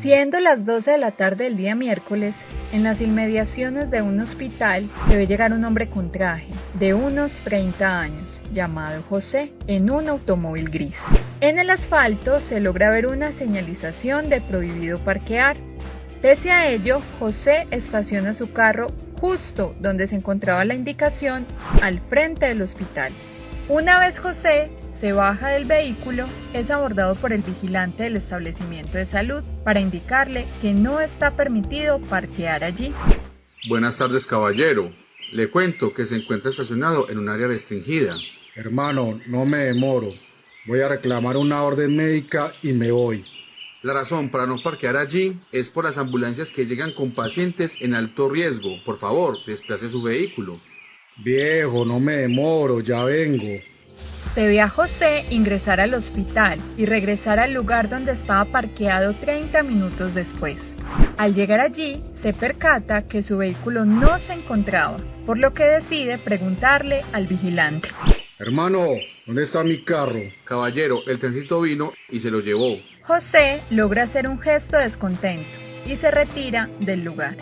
Siendo las 12 de la tarde del día miércoles, en las inmediaciones de un hospital se ve llegar un hombre con traje de unos 30 años, llamado José, en un automóvil gris. En el asfalto se logra ver una señalización de prohibido parquear. Pese a ello, José estaciona su carro justo donde se encontraba la indicación, al frente del hospital. Una vez José se baja del vehículo, es abordado por el vigilante del establecimiento de salud para indicarle que no está permitido parquear allí. Buenas tardes, caballero. Le cuento que se encuentra estacionado en un área restringida. Hermano, no me demoro. Voy a reclamar una orden médica y me voy. La razón para no parquear allí es por las ambulancias que llegan con pacientes en alto riesgo. Por favor, desplace su vehículo. Viejo, no me demoro, ya vengo. Se ve a José ingresar al hospital y regresar al lugar donde estaba parqueado 30 minutos después. Al llegar allí, se percata que su vehículo no se encontraba, por lo que decide preguntarle al vigilante. Hermano, ¿dónde está mi carro? Caballero, el tránsito vino y se lo llevó. José logra hacer un gesto descontento y se retira del lugar.